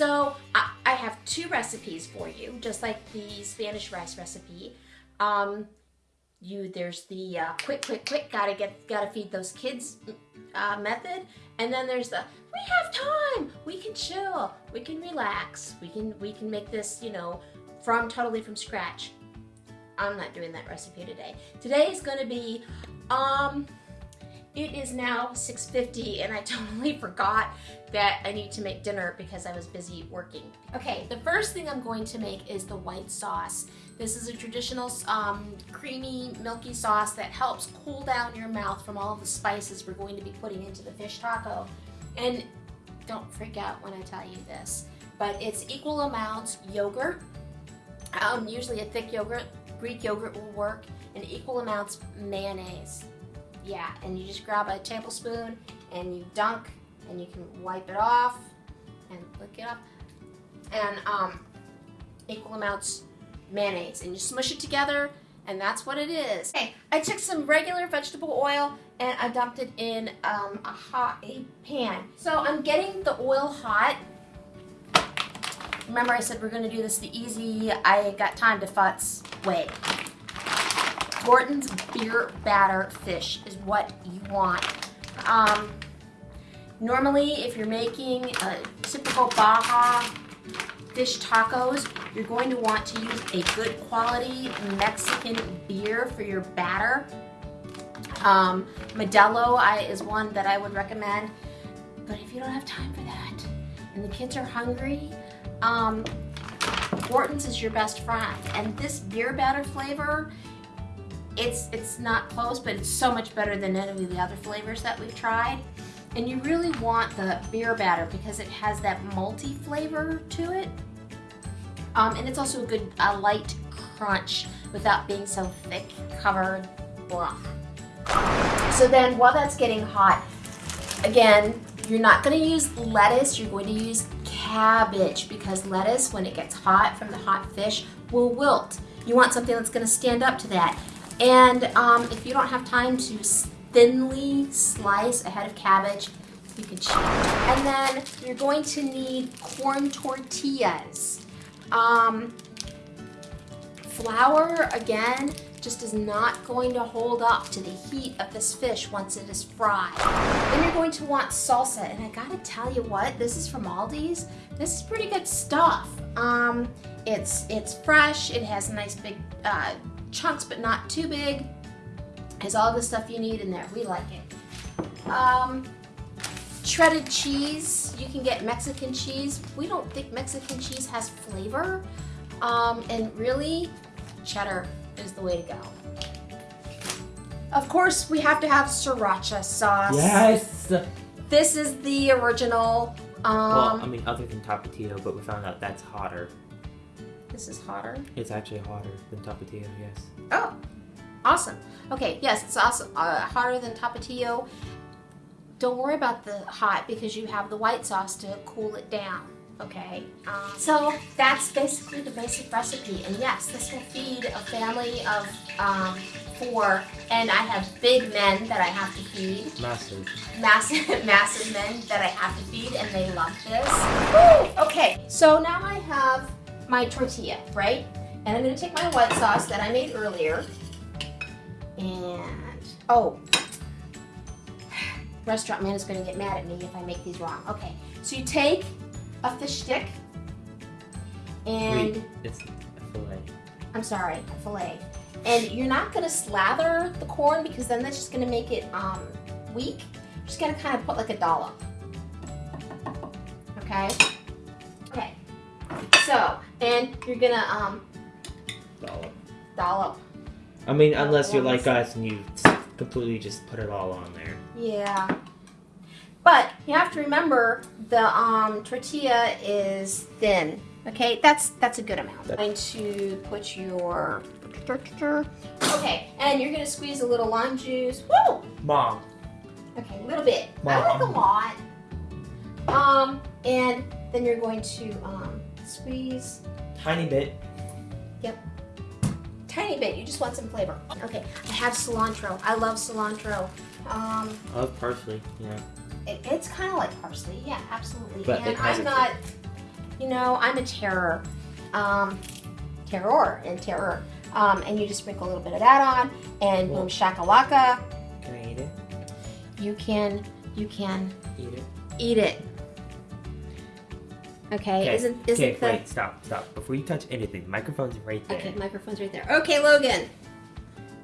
So I, I have two recipes for you, just like the Spanish rice recipe. Um, you there's the uh, quick, quick, quick, gotta get, gotta feed those kids uh, method, and then there's the we have time, we can chill, we can relax, we can we can make this, you know, from totally from scratch. I'm not doing that recipe today. Today is to be, um, it is now 6.50 and I totally forgot that I need to make dinner because I was busy working. Okay, the first thing I'm going to make is the white sauce. This is a traditional um, creamy, milky sauce that helps cool down your mouth from all the spices we're going to be putting into the fish taco. And don't freak out when I tell you this, but it's equal amounts yogurt, um, usually a thick yogurt, Greek yogurt will work, and equal amounts mayonnaise. Yeah, and you just grab a tablespoon and you dunk and you can wipe it off and lick it up. And um, equal amounts mayonnaise and you smush it together and that's what it is. Okay, I took some regular vegetable oil and I dumped it in um, a hot a pan. So I'm getting the oil hot. Remember I said we're gonna do this the easy, I got time to futz way. Gorton's beer batter fish is what you want. Um, normally, if you're making a typical Baja fish tacos, you're going to want to use a good quality Mexican beer for your batter. Um, Modelo I, is one that I would recommend, but if you don't have time for that and the kids are hungry, um, Gorton's is your best friend. And this beer batter flavor, it's, it's not close, but it's so much better than any of the other flavors that we've tried. And you really want the beer batter because it has that malty flavor to it. Um, and it's also a good a light crunch without being so thick, covered, blah. So then while that's getting hot, again, you're not going to use lettuce, you're going to use cabbage because lettuce, when it gets hot from the hot fish, will wilt. You want something that's going to stand up to that. And um, if you don't have time to thinly slice a head of cabbage, you can cheat. And then you're going to need corn tortillas. Um, flour, again, just is not going to hold up to the heat of this fish once it is fried. Then you're going to want salsa, and I gotta tell you what, this is from Aldi's. This is pretty good stuff. Um, it's, it's fresh, it has a nice big uh, chunks, but not too big. Has all the stuff you need in there. We like it. Um, shredded cheese. You can get Mexican cheese. We don't think Mexican cheese has flavor. Um, and really, cheddar is the way to go. Of course, we have to have sriracha sauce. Yes! This is the original. Um, well, I mean, other than Tapatio, but we found out that's hotter. This is hotter. It's actually hotter than Tapatio, yes. Oh, awesome. Okay, yes, it's also uh, hotter than Tapatio. Don't worry about the hot because you have the white sauce to cool it down okay? Um, so that's basically the basic recipe. And yes, this will feed a family of um, four. And I have big men that I have to feed. Massive. Massive, massive men that I have to feed, and they love this. Woo! Okay, so now I have my tortilla, right? And I'm gonna take my white sauce that I made earlier. And, oh, restaurant man is gonna get mad at me if I make these wrong. Okay, so you take a fish stick and Wait, it's a fillet. I'm sorry, a fillet. And you're not gonna slather the corn because then that's just gonna make it um, weak. You're just gonna kind of put like a dollop. Okay. And you're gonna um, Dollop. dollop. I mean, unless you're like us and you completely just put it all on there. Yeah. But you have to remember the um, tortilla is thin. Okay, that's that's a good amount. I'm going to put your okay, and you're gonna squeeze a little lime juice. Woo! Mom. Okay, a little bit. Mom. I like a lot. Um, and then you're going to um, squeeze. Tiny bit. Yep. Tiny bit. You just want some flavor. Okay, I have cilantro. I love cilantro. Um, I love parsley, yeah. It, it's kind of like parsley, yeah, absolutely. But and I'm not, you know, I'm a terror, um, terror and terror. Um, and you just sprinkle a little bit of that on, and boom, Well- shakalaka. Can I eat it? You can, you can Eat it. eat it. Okay, isn't isn't okay, the wait, stop, stop. Before you touch anything, the microphone's right there. okay? Microphone's right there. Okay, Logan,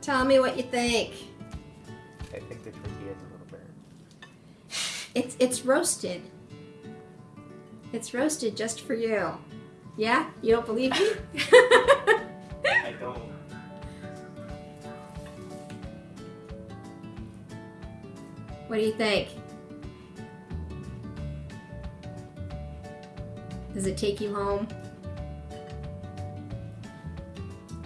tell me what you think. I think the tortilla's a little burnt. It's it's roasted. It's roasted just for you. Yeah, you don't believe me? I don't. what do you think? Does it take you home?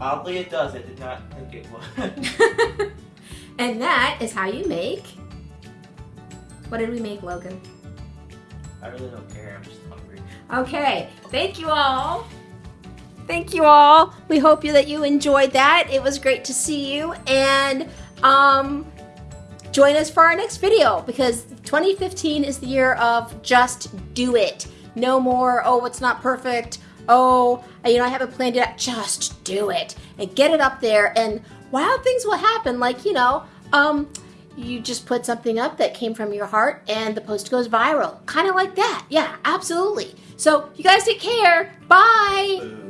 Oddly, it does. I did not think it would. and that is how you make. What did we make, Logan? I really don't care. I'm just hungry. Okay, thank you all. Thank you all. We hope you that you enjoyed that. It was great to see you and um join us for our next video because 2015 is the year of just do it. No more, oh, it's not perfect. Oh, you know, I haven't planned it. Just do it and get it up there and wild things will happen like, you know, um you just put something up that came from your heart and the post goes viral. Kind of like that. Yeah, absolutely. So, you guys take care. Bye.